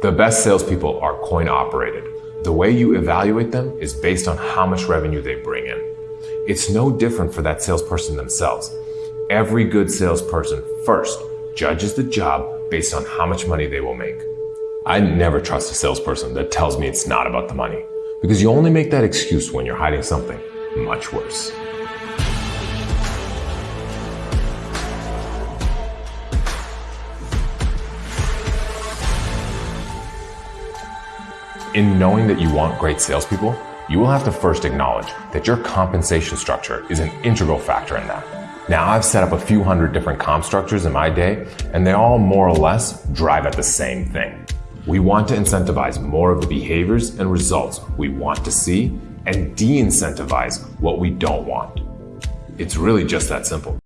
The best salespeople are coin operated. The way you evaluate them is based on how much revenue they bring in. It's no different for that salesperson themselves. Every good salesperson first judges the job based on how much money they will make. I never trust a salesperson that tells me it's not about the money because you only make that excuse when you're hiding something much worse. In knowing that you want great salespeople, you will have to first acknowledge that your compensation structure is an integral factor in that. Now, I've set up a few hundred different comp structures in my day, and they all more or less drive at the same thing. We want to incentivize more of the behaviors and results we want to see and de incentivize what we don't want. It's really just that simple.